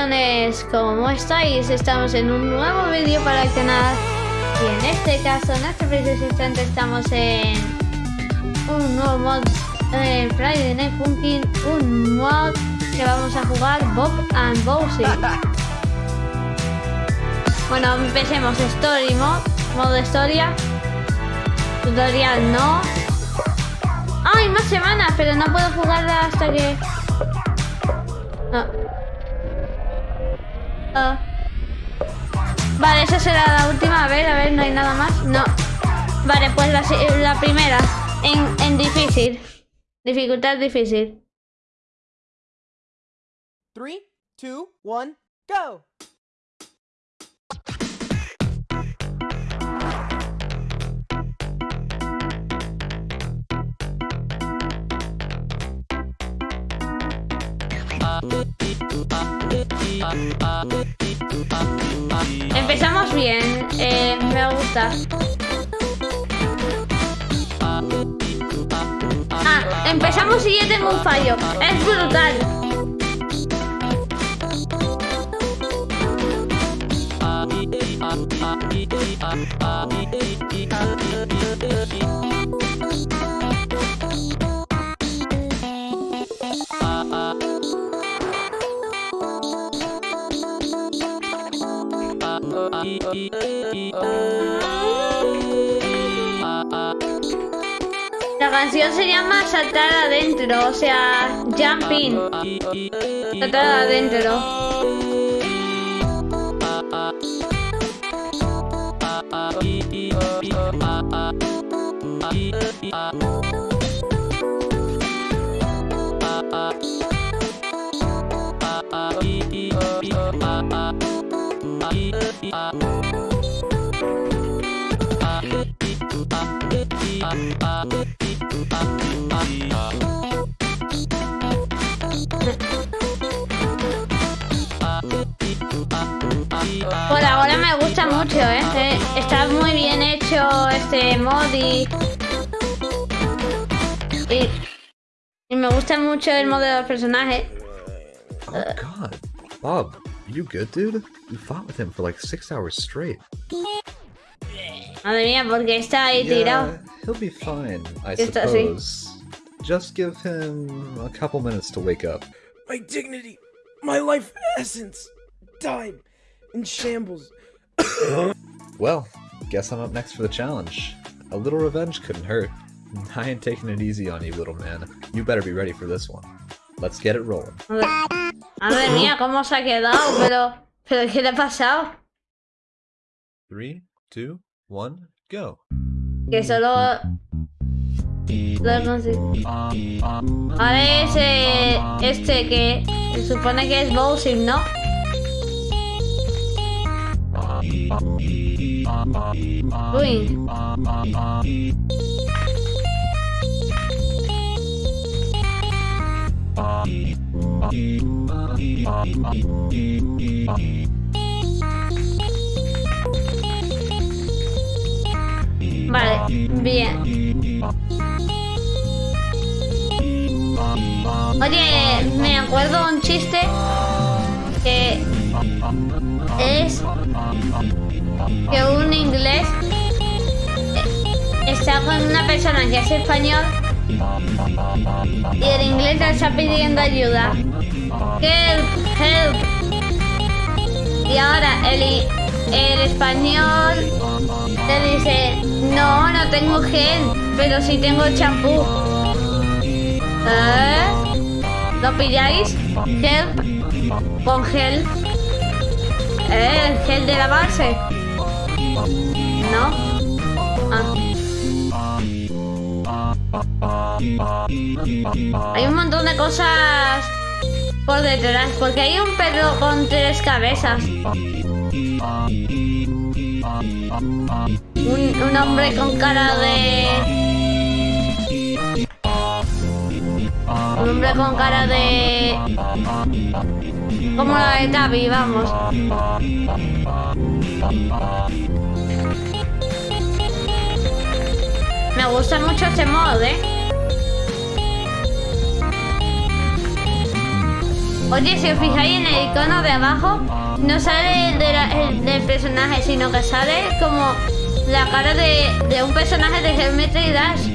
leones, ¿cómo estáis? Estamos en un nuevo vídeo para el canal y en este caso, en este preciso instante estamos en un nuevo mod en Friday Night Funkin', un mod que vamos a jugar Bob and Bowsy. Bueno, empecemos Story Mod, modo historia, tutorial no. ¡Ay, más semanas! Pero no puedo jugarla hasta que... Vale, esa será la última. A ver, a ver, no hay nada más. No. Vale, pues la, la primera. En, en difícil. Dificultad difícil. 3, 2, 1, go! Empezamos bien, eh, me gusta. Ah, empezamos y ya tengo un fallo. Es brutal. La canción se llama Saltar adentro, o sea, Jumping. Saltar adentro. Por ahora me gusta mucho, ¿eh? Eh, Está muy bien hecho este mod y... Y, y me gusta mucho el modelo del personaje. Oh god. Bob, you good, dude? You fought with him for like six hours straight. Madre mía, porque está ahí tirado. He'll be fine, I Está así. suppose. Just give him a couple minutes to wake up. My dignity, my life essence, died in shambles. Well, guess I'm up next for the challenge. A little revenge couldn't hurt. I ain't taking it easy on you, little man. You better be ready for this one. Let's get it rolling. Madre, madre mía, cómo se ha quedado, pero... ¿Pero qué le ha pasado? Three, two, one, go. Que solo... lo consigo. Ahora es eh, este que se supone que es Bowsing, ¿no? Uy. Bien. Oye, me acuerdo un chiste que es que un inglés está con una persona que es español y el inglés está pidiendo ayuda. Help, help. Y ahora el, el español le dice, no, no tengo gel, pero sí tengo champú. ¿Eh? ¿Lo pilláis? Help con gel. ¿Eh? ¿El gel de lavarse? ¿No? Ah. Hay un montón de cosas por detrás, porque hay un perro con tres cabezas. Un, un hombre con cara de... Un hombre con cara de... Como la de Tavi, vamos. Me gusta mucho este mod, ¿eh? Oye, si os fijáis en el icono de abajo, no sale de la- el- del personaje, sino que sale como la cara de, de un personaje de Geometry Dash.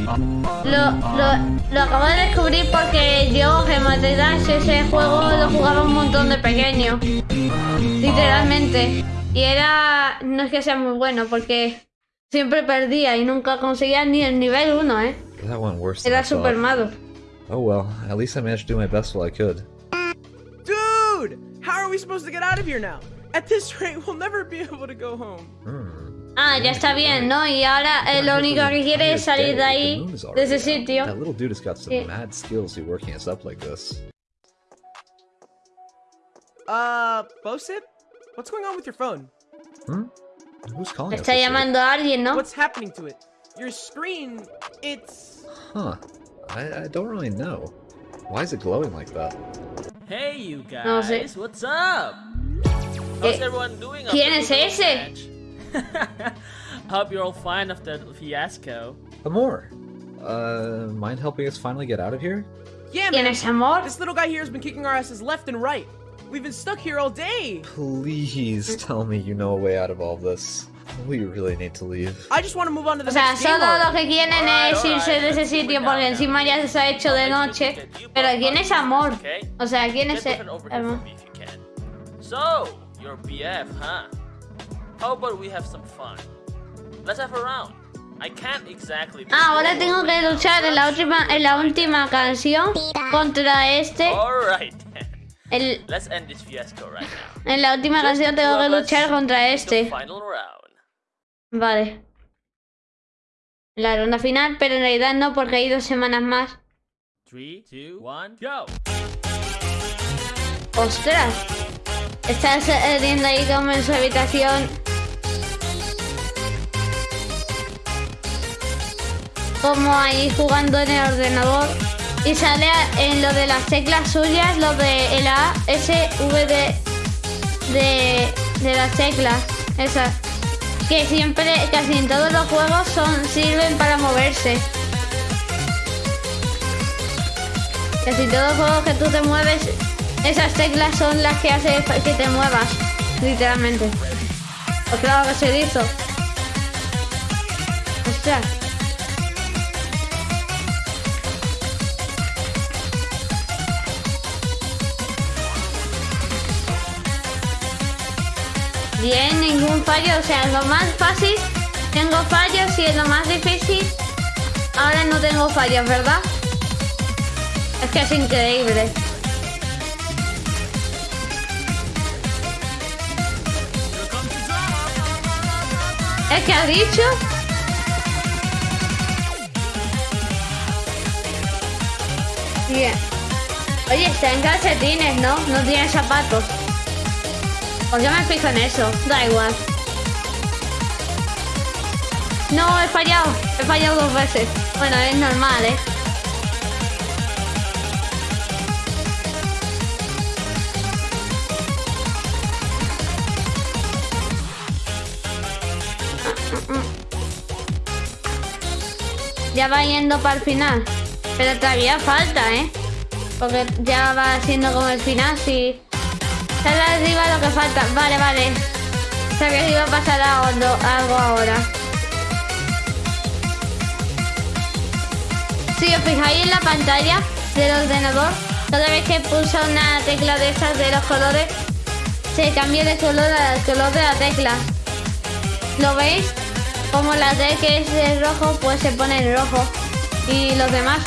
Lo, lo, lo acabo de descubrir porque yo, Geometry Dash, ese juego lo jugaba un montón de pequeño. Literalmente. Y era... No es que sea muy bueno, porque siempre perdía y nunca conseguía ni el nivel 1, ¿eh? Era super malo. Oh well, at least I managed to do my best while I could. Dude! How are we supposed to get out of here now? At this rate, we'll never be able to go home. Hmm. Ah, ya está bien, ¿no? Y ahora eh, lo único que quiere es salir de ahí, de ese sitio. That little dude has got some Sí. mad skills to working us up like this. Uh, Bosit? What's going on with your phone? Hmm? Who's calling us? Está this llamando a alguien, ¿no? What's happening to it? Your screen, it's... Huh. I, I don't really know. Why is it glowing like that? Hey, you guys, No sé. what's up? How's everyone doing? ¿quién after es ese? Hope you're all fine after the fiasco. Amor! Uh, mind helping us finally get out of here? Yeah, ¿Quién es amor? This little guy here has been kicking our asses left and right. We've been stuck here all day. Please tell me you know a way out of all this. We really need to leave. I just want to move on to the O sea, solo lo already. que quieren Alright, es irse de ese sitio porque encima ya se ha hecho de noche. Pero ¿quién es amor? O sea, ¿quién es amor? for me if you can. So, you're BF, huh? How about we have some fun? Let's have a round. I can't exactly. Ah, ahora tengo que luchar en la última, en la última canción contra este. Alright. El, Let's end this fiasco right now. en la última canción the tengo que luchar contra este. The final round. Vale. La ronda final, pero en realidad no porque hay dos semanas más. Three, two, one, go! ¡Ostras! Está saliendo ahí como en su habitación. Como ahí jugando en el ordenador. Y sale en lo de las teclas suyas, lo de el A, S, V, D, de, de las teclas. Esas. Que siempre, casi en todos los juegos son, sirven para moverse. Casi todos los juegos que tú te mueves, esas teclas son las que hacen que te muevas, literalmente. Pues claro que se hizo. Ostras. Bien, ningún fallo. O sea, lo más fácil tengo fallos y es lo más difícil. Ahora no tengo fallos, ¿verdad? Es que es increíble. Es que ha dicho. Bien. Oye, está en calcetines, ¿no? No tiene zapatos. ¿Por qué me fijo en eso? Da igual. No, he fallado. He fallado dos veces. Bueno, es normal, ¿eh? Ya va yendo para el final. Pero todavía falta, ¿eh? Porque ya va siendo como el final, si... Sale arriba lo que falta. Vale, vale. O sea que iba a pasar algo, ahora. Si os fijáis en la pantalla del ordenador, cada vez que pulsa una tecla de estas de los colores, se cambia de color al color de la tecla. ¿Lo veis? Como la D que es de rojo, pues se pone en rojo. Y los demás.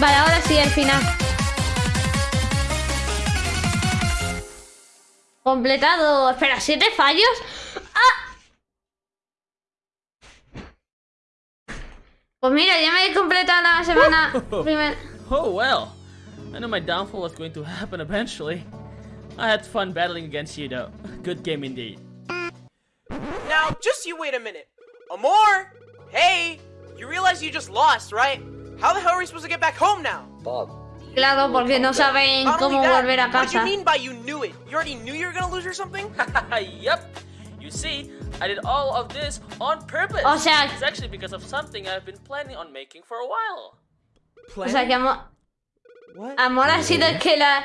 Vale, ahora sí, el final. Completado. Espera, ¿siete fallos? ¡Ah! Pues mira, ya me he completado la semana primera. Oh well. I knew my downfall was going to happen eventually. I had fun battling against you though. Good game indeed. Now, just you wait a minute. Amor! Hey! You realize you just lost, right? How the hell are we supposed to get back home now? Bob. Claro, porque no saben cómo that, volver a casa. what do you mean by you knew it? You already knew you were gonna lose or something? yep. You see, I did all of this on purpose. O sea- it's actually because of something I've been planning on making for a while. O sea que amor, What? amor ha sido el que la,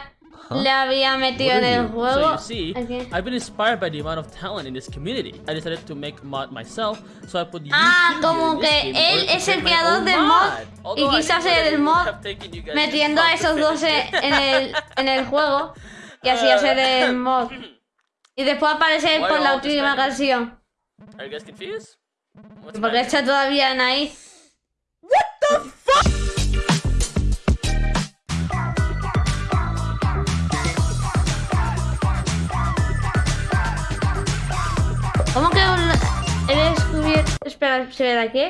le había metido en el So juego. you see, Ok. I've been inspired by the amount of talent in this community. I decided to make mod myself, so I put Ah, como que él es el creador del mod Although y it el mod metiendo a esos finish 12 it. en el, en el juego y así hacer el mod. Y después aparecer Why por la última canción. Are you guys confused? What's Porque está todavía en ahí. ¿Cómo que un- he descubierto? Espera, ¿se ve de aquí?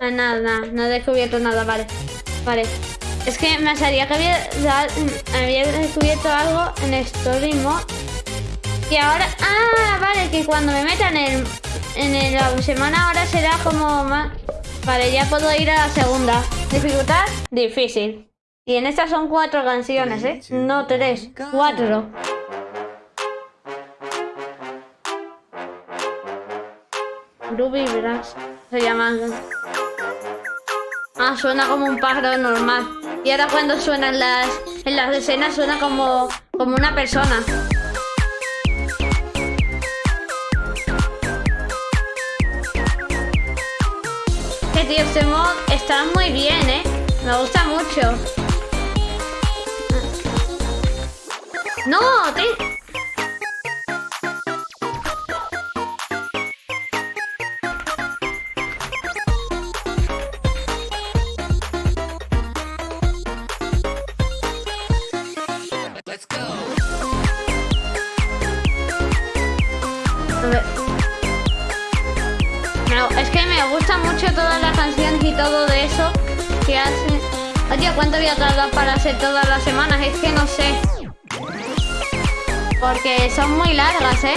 Ah, nada, nada, no he descubierto nada, vale. Vale. Es que me salía que había, descubierto algo en Story Mode. Y ahora. Ah, vale, que cuando me metan en, en el- la semana ahora será como más. Vale, ya puedo ir a la segunda. Dificultad, difícil. Y en estas son cuatro canciones, ¿eh? No tres, cuatro. Ruby Brass se llama. Ah, suena como un pájaro normal. Y ahora cuando suenan las en las escenas suena como como una persona. Que tío, este mod está muy bien, ¿eh? Me gusta mucho. No, tío. A para hacer todas las semanas? Es que no sé. Porque son muy largas, ¿eh?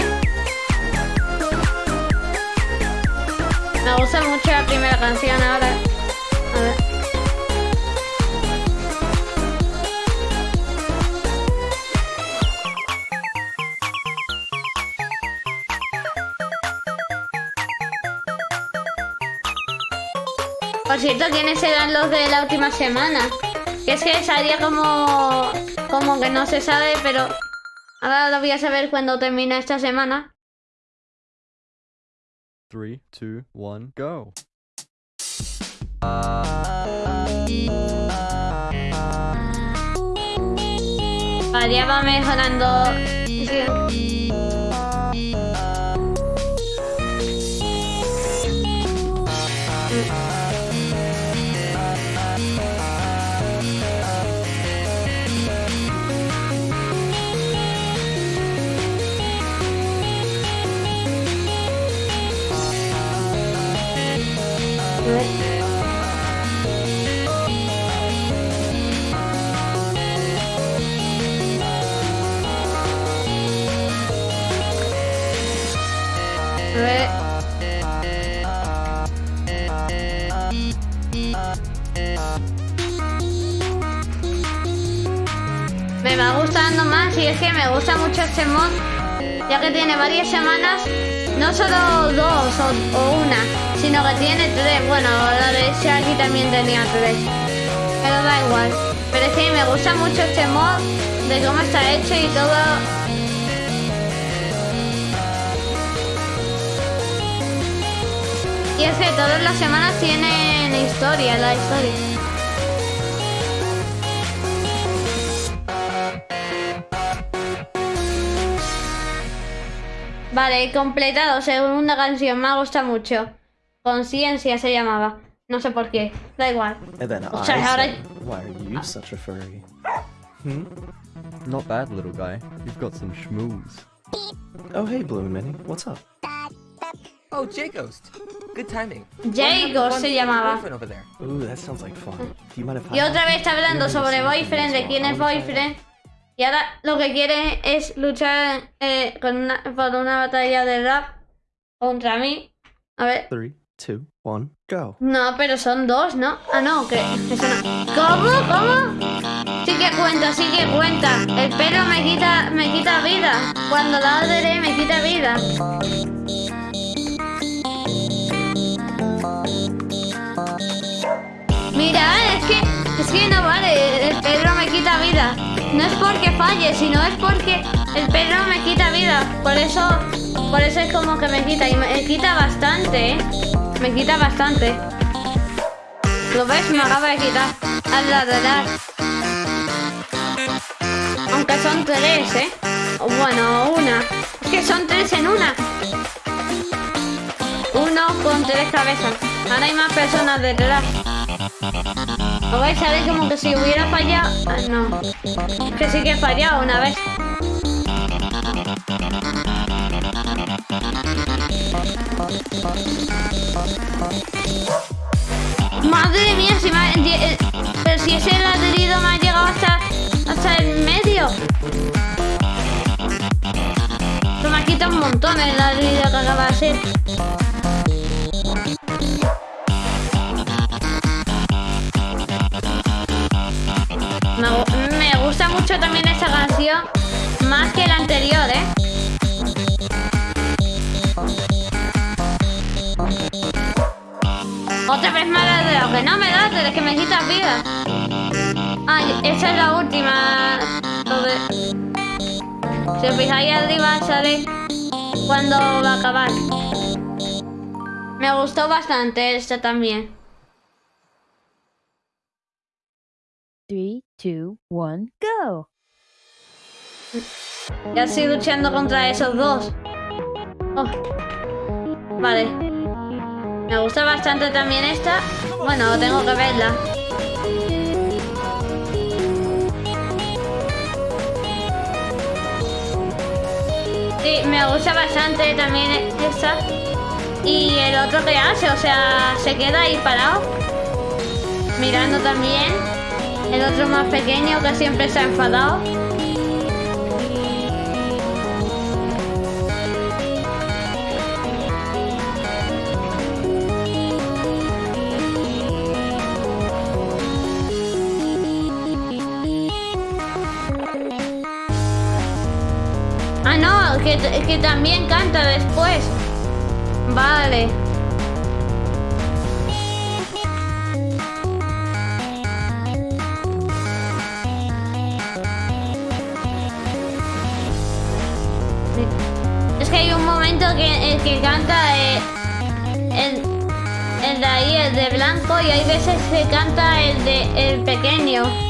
Me gusta mucho la primera canción ahora. Por cierto, ¿quiénes eran los de la última semana? Que es que salía como... Como que no se sabe, pero... Ahora lo voy a saber cuando termine esta semana. Three, two, one, go. Vale, ya va mejorando. Sí. Que tiene varias semanas, no solo dos o, una, sino que tiene tres. Bueno, la de Shaggy también tenía tres, pero da igual. Pero es que me gusta mucho este mod, de cómo está hecho y todo. Y es que todas las semanas tienen historia, la historia. Vale, completado, segunda canción, me gusta mucho. Conciencia se llamaba. No sé por qué, da igual. O sea, ahora- why are you such a furry? Hmm? Not bad, little guy. You've got some schmooze. Oh, hey, Blue Minnie. What's up? Oh, J Ghost. Good timing. Jago se llamaba. Boyfriend over there. Ooh, that sounds like fun. Do you mind if I... Y otra vez está hablando sobre boyfriend, de quién es boyfriend. Y ahora lo que quiere es luchar eh, con una, por una batalla de rap contra mí. A ver. Three, two, one, go. No, pero son dos, ¿no? Ah, no, que eso no. ¿Cómo? ¿Cómo? Sí que cuenta, sí que cuenta. El pelo me quita, me quita vida. Cuando ladre me quita vida. Mira, es que, es que no vale, el perro me quita vida. No es porque falle, sino es porque el perro me quita vida. Por eso, por eso es como que me quita. Y me quita bastante, ¿eh? Me quita bastante. ¿Lo ves? Me acaba de quitar. Al ladrar. Aunque son tres, ¿eh? Bueno, una. Es que son tres en una. Uno con tres cabezas. Ahora hay más personas detrás. ¿Lo vais a ver como que si hubiera fallado? Ah, no. Que sí que he fallado una vez. Madre mía, si me ha- eh, pero si ese ladrido me ha llegado hasta, hasta el medio. Se me ha quitado un montón el ladrido que acaba de ser. Mucho también esta canción, más que la anterior, ¿eh? Otra vez me ha dado, que no me das, es que me quitas vida. Ay, esa es la última. Lo de- Si os fijáis arriba sale cuando va a acabar. Me gustó bastante esta también. Two, one, go. Ya estoy luchando contra esos dos. Oh. Vale. Me gusta bastante también esta. Bueno, tengo que verla. Sí, me gusta bastante también esta. Y el otro que hace, o sea, se queda ahí parado. Mirando también. El otro más pequeño que siempre se ha enfadado. Ah, no, que, que también canta después. Vale. Que, canta el, el de ahí, el de blanco, y hay veces que canta el de el pequeño.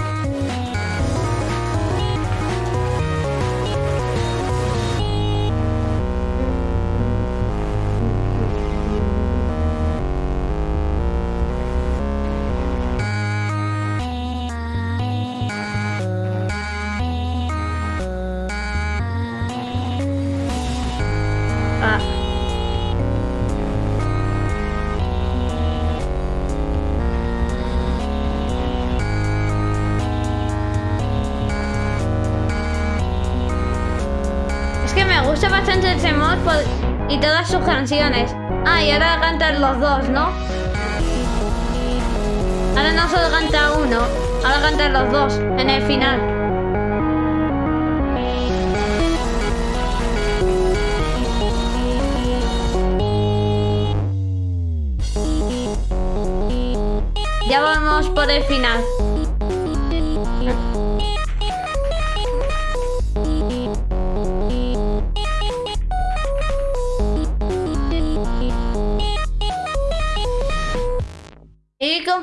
Todas sus canciones. Ah, y ahora cantan los dos, ¿no? Ahora no solo canta uno, ahora cantan los dos en el final. Ya vamos por el final.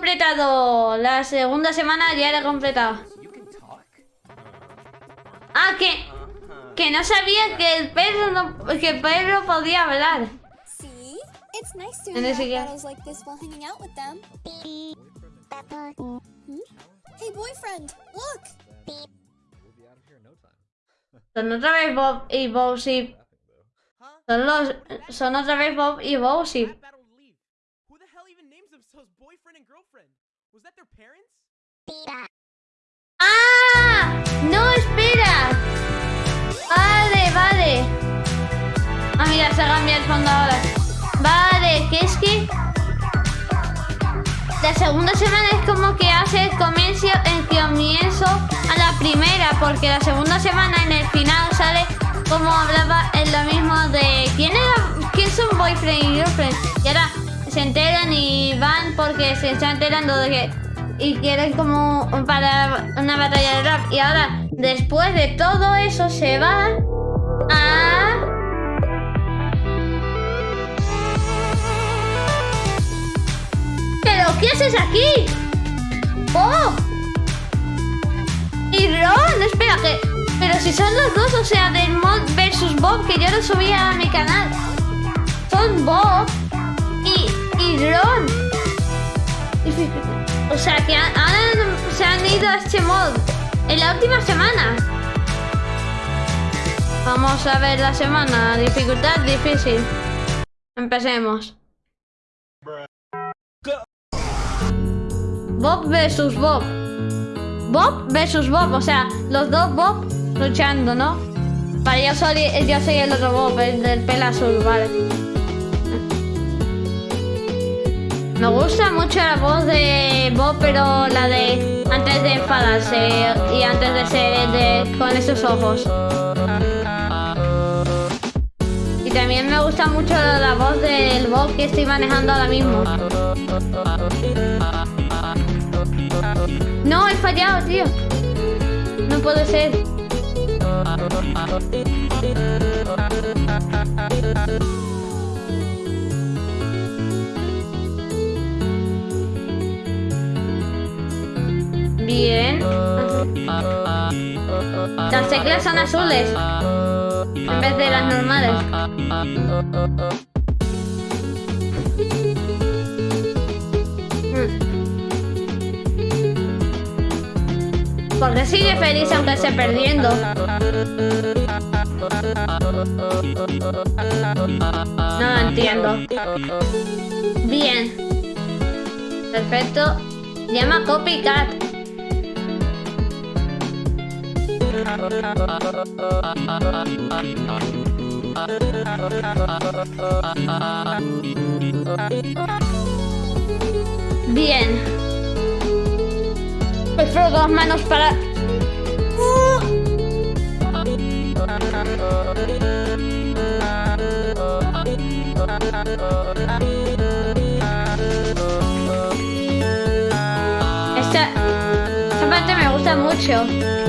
Completado la segunda semana, ya la he completado. Ah, que, que no sabía que el perro no, que el perro podía hablar. See? It's nice to And have this again. battles like this while hanging out with them. Hmm? Hey, boyfriend, look! We'll be out of here in no time. Son otra vez Bob y Bowsy. Son los, son otra vez Bob y Bowsy. That battle leave. Who the hell even names themselves boyfriend and girlfriend? Was that their parents? ¡Ah! ¡No, espera! Vale, vale. Ah, mira, se ha cambiado el fondo ahora. Vale, que es que... La segunda semana es como que hace el comienzo, el comienzo a la primera, porque la segunda semana en el final sale como hablaba en lo mismo de quién era, quién son boyfriend y girlfriend. Y ahora se enteran y van porque se están enterando de que y quieren como para una batalla de rap. Y ahora, después de todo eso, se va a ¿Pero qué haces aquí? ¡Oh! Y Ron, espera que... Pero si son los dos, o sea, del Mod versus Bob, que yo lo subí a mi canal. Son Bob y, y Ron. O sea, que se han ido a este mod en la última semana. Vamos a ver la semana. Dificultad difícil. Empecemos. Bob versus Bob. Bob versus Bob, o sea, los dos Bob luchando, ¿no? Vale, yo soy, yo soy el otro Bob, el del pelo azul, vale. Me gusta mucho la voz de Bob, pero la de antes de enfadarse y antes de ser de, con esos ojos. Y también me gusta mucho la voz del Bob que estoy manejando ahora mismo. No, he fallado, tío. No puede ser. Bien. Las teclas son azules. En vez de las normales. ¿Por qué sigue feliz aunque esté perdiendo? No lo entiendo. Bien. Perfecto. Llama Copycat. Bien. Prefiero dos manos para... Esta, esta parte me gusta mucho.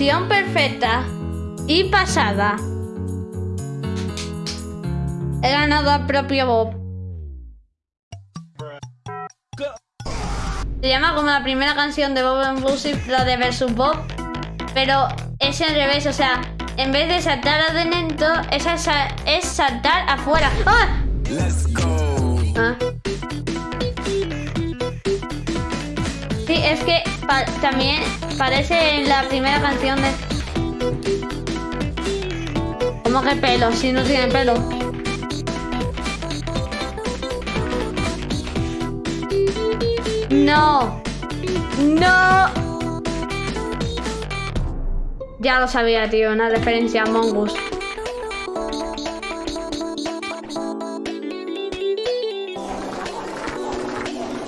Perfecta y pasada. He ganado al propio Bob. Se llama como la primera canción de Bob and Lucy, la de Versus Bob, pero es al revés, o sea, en vez de saltar adentro, es, es saltar afuera. ¡Ah! Ah. Sí, es que pa- también parece en la primera canción de... ¿Cómo que pelo? Si no tiene pelo. No. No. Ya lo sabía, tío. Una referencia a Mongoose.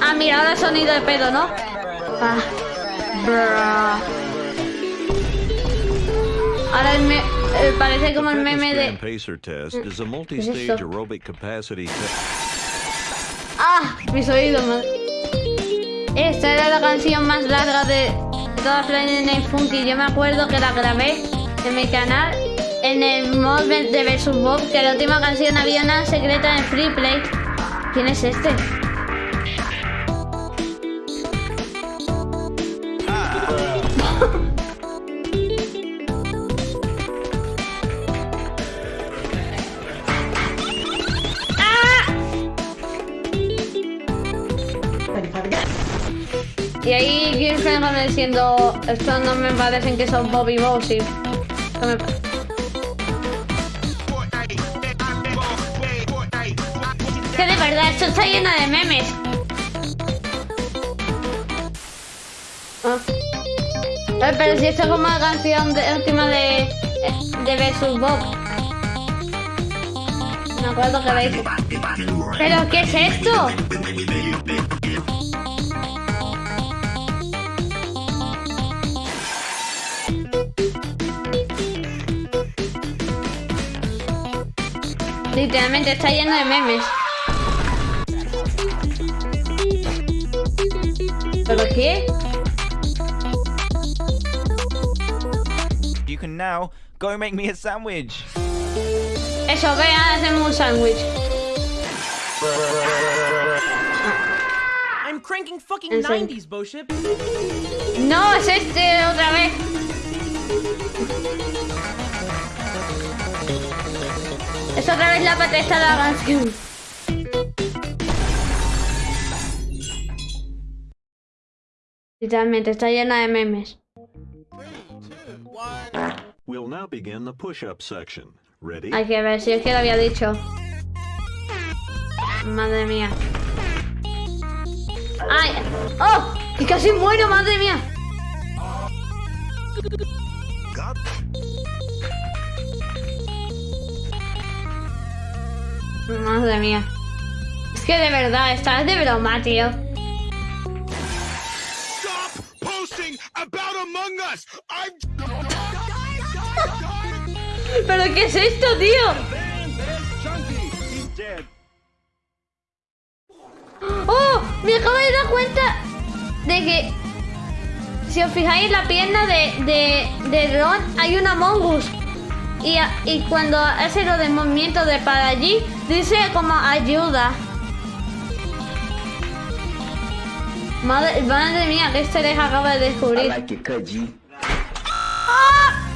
Ah, mira, ahora sonido de pedo, ¿no? Ah. Ahora el me- eh, parece como el meme de... Pacer test is a ¿Qué es multi-stage esto? aerobic capacity test. ¡Ah! Mis oídos. Esta era la canción más larga de toda Friday Night Funky. Yo me acuerdo que la grabé en mi canal en el mod de Versus Bob, que la última canción había una secreta en Free Play. ¿Quién es este? Como diciendo, estos no me parecen que son Bobby. Esto me- Es que de verdad, esto está lleno de memes. Ah. Eh, Pero si esto es como la canción de, última de, de Versus Bob. Me acuerdo que veis. ¿Pero qué es esto? Literalmente está lleno de memes. ¿Pero qué? You can now go make me a sandwich. Eso, ve a hacerme un sándwich. I'm cranking fucking serio. 90s, Boship. No, es este otra vez. Es otra vez la patesta de la canción. Literalmente está llena de memes. We'll now begin the push-up section. Ready? Hay que ver si es que lo había dicho. Madre mía. ¡Ay! ¡Oh! ¡Y casi muero, madre mía! Madre mía. Es que de verdad, estás de broma, tío. ¿Pero qué es esto, tío? ¡Oh! Me acabo de dar cuenta de que si os fijáis en la pierna de, de, de Ron hay una mongus. Y, cuando hace lo del movimiento de para allí, dice como ayuda. Madre, madre mía, que este les acaba de descubrir. ¡Ah!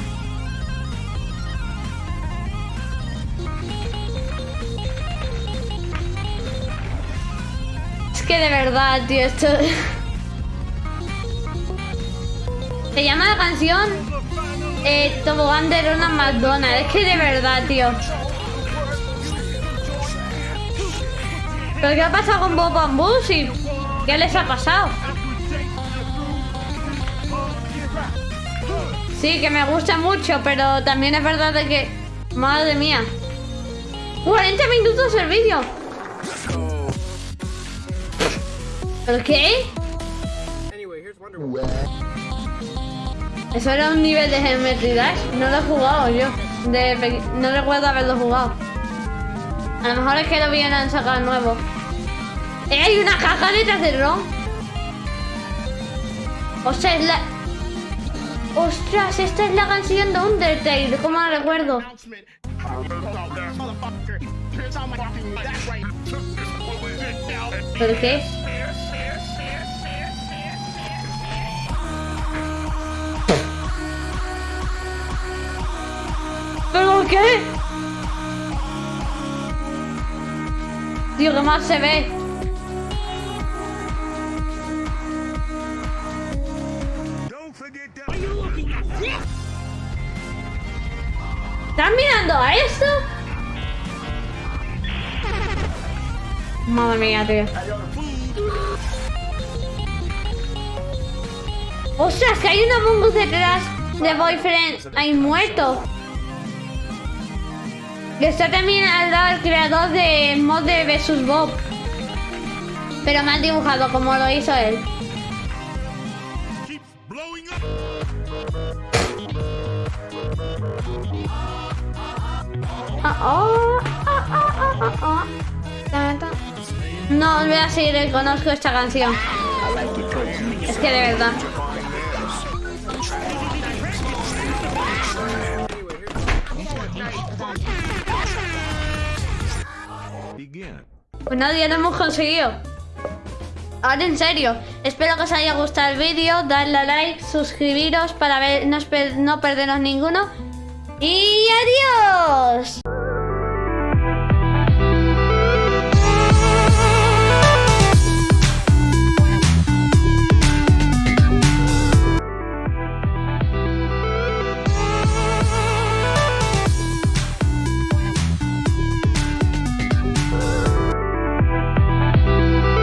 Es que de verdad, tío, esto... Se llama la canción eh, Tobogán de Ronald. Es que de verdad, tío. ¿Pero qué ha pasado con Bob and Bullshit? ¿Qué les ha pasado? Sí, que me gusta mucho, pero también es verdad de que... Madre mía. 40 minutos el vídeo. ¿Pero? Eso era un nivel de Geometry. No lo he jugado yo. No recuerdo haberlo jugado. A lo mejor es que lo vienen sacar nuevo. ¡Eh, hay una caja detrás del ROM! Ostras, es la... Ostras, esta es la canción de Undertale. ¿Cómo la recuerdo? ¿Pero qué? ¿Pero qué? Tío, ¿qué más se ve? ¿Estás mirando a esto? Madre mía, tío. ¡Ostras, que hay una mongus detrás de Boyfriend! ¡Hay muerto! Que está también al lado el creador de mod de Versus Bob. Pero mal dibujado, como lo hizo él. Ah, oh, ah, ah. No, os voy a seguir, eh, conozco esta canción. Es que de verdad. Pues nada, ya lo hemos conseguido. Ahora en serio, espero que os haya gustado el vídeo, darle a like, suscribiros para ver, no, no perderos ninguno. ¡Y adiós!